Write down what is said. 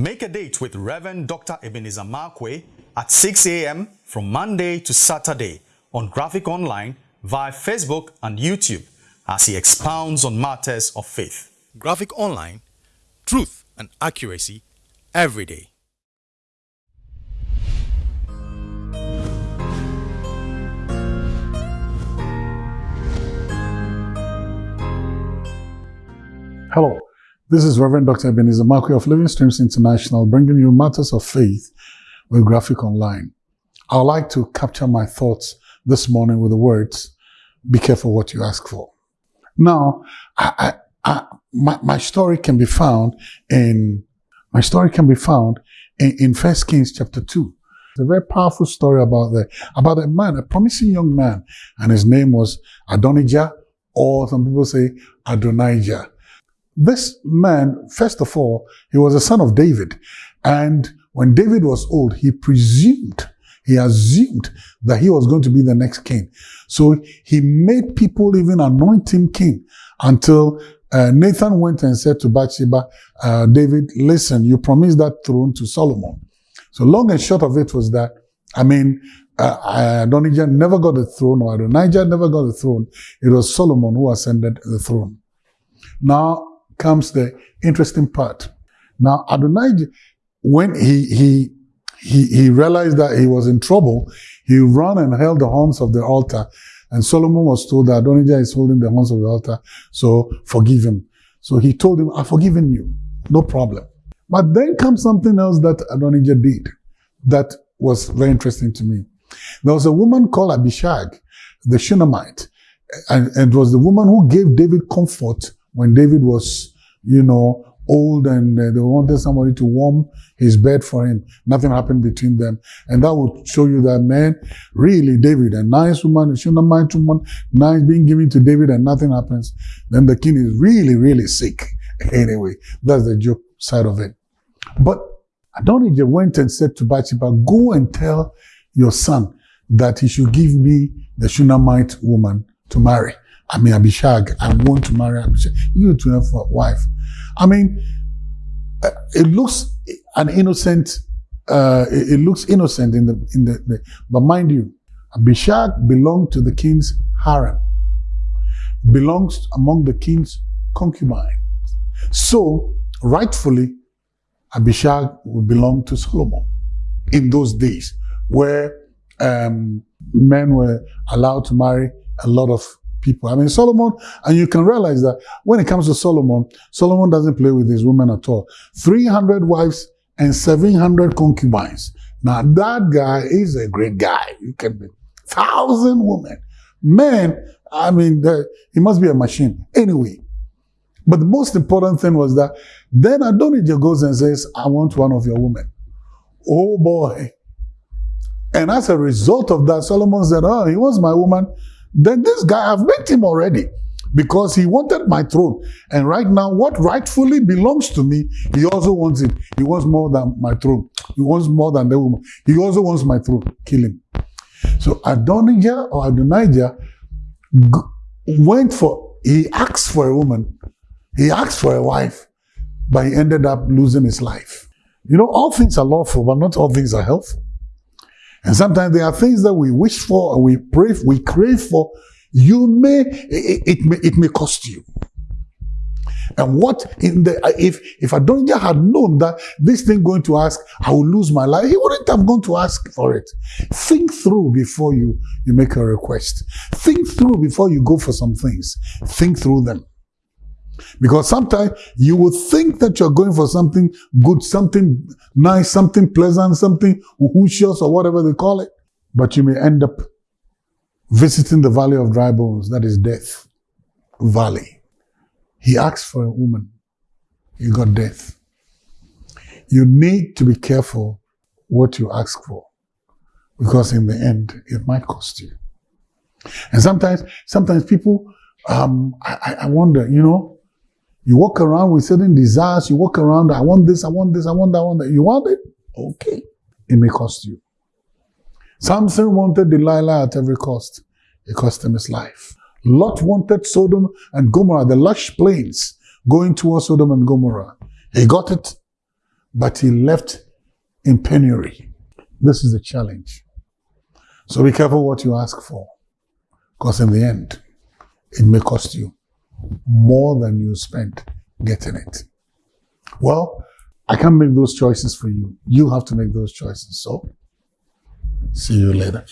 Make a date with Reverend Dr. Ebenezer Markwei at 6 a.m. from Monday to Saturday on Graphic Online via Facebook and YouTube as he expounds on matters of faith. Graphic Online, truth and accuracy every day. Hello, this is Reverend Dr. Ebenezer Markwei of Living Streams International bringing you matters of faith with Graphic Online. I'd like to capture my thoughts this morning with the words, be careful what you ask for. Now, I, I, I, my, my story can be found in, my story can be found in, in First Kings chapter 2. It's a very powerful story about the, about a man, a promising young man, and his name was Adonijah, or some people say Adonijah. This man, first of all, he was a son of David. And when David was old, he presumed, he assumed that he was going to be the next king. So he made people even anoint him king until uh, Nathan went and said to Bathsheba, uh, David, listen, you promised that throne to Solomon. So long and short of it was that, I mean, uh, Adonijah never got the throne, or Adonijah never got the throne. It was Solomon who ascended the throne. Now, comes the interesting part. Now, Adonijah, when he, he, he, he realized that he was in trouble, he ran and held the horns of the altar. And Solomon was told that Adonijah is holding the horns of the altar, so forgive him. So he told him, I've forgiven you. No problem. But then comes something else that Adonijah did that was very interesting to me. There was a woman called Abishag, the Shunammite, and, and it was the woman who gave David comfort when David was, you know, old and uh, they wanted somebody to warm his bed for him. Nothing happened between them. And that would show you that man, really David, a nice woman, a Shunammite woman, nice being given to David and nothing happens. Then the king is really, really sick. Anyway, that's the joke side of it. But Adonijah went and said to Bathsheba, go and tell your son that he should give me the Shunammite woman to marry. I mean, Abishag, I want to marry Abishag. You to have a wife. I mean, uh, it looks an innocent, uh, it, looks innocent in the, in the, the, but mind you, Abishag belonged to the king's harem, belongs among the king's concubines. So, rightfully, Abishag would belong to Solomon in those days where um, men were allowed to marry a lot of people. I mean, Solomon, and you can realize that when it comes to Solomon, Solomon doesn't play with his women at all. 300 wives and 700 concubines. Now, that guy is a great guy. You can be thousand women. Men, I mean, he must be a machine. Anyway, but the most important thing was that then Adonijah goes and says, I want one of your women. Oh boy. And as a result of that, Solomon said, Oh, he wants my woman then this guy, I've met him already because he wanted my throne. And right now, what rightfully belongs to me, he also wants it. He wants more than my throne. He wants more than the woman. He also wants my throne. Kill him. So Adonijah or Adonijah went for, he asked for a woman. He asked for a wife, but he ended up losing his life. You know, all things are lawful, but not all things are helpful. And sometimes there are things that we wish for we pray, we crave for. You may, it, it may, it may cost you. And what in the, if, if Adonijah had known that this thing going to ask, I will lose my life, he wouldn't have gone to ask for it. Think through before you, you make a request. Think through before you go for some things. Think through them. Because sometimes you will think that you're going for something good, something nice, something pleasant, something whooshious or whatever they call it. But you may end up visiting the valley of dry bones, that is death valley. He asked for a woman. You got death. You need to be careful what you ask for because in the end, it might cost you. And sometimes, sometimes people, um, I, I wonder, you know, you walk around with certain desires. You walk around, I want this, I want this, I want that, I want that. You want it? Okay. It may cost you. Samson wanted Delilah at every cost. It cost him his life. Lot wanted Sodom and Gomorrah, the lush plains going towards Sodom and Gomorrah. He got it, but he left in penury. This is the challenge. So be careful what you ask for, because in the end, it may cost you more than you spent getting it. Well, I can't make those choices for you. You have to make those choices. So, see you later.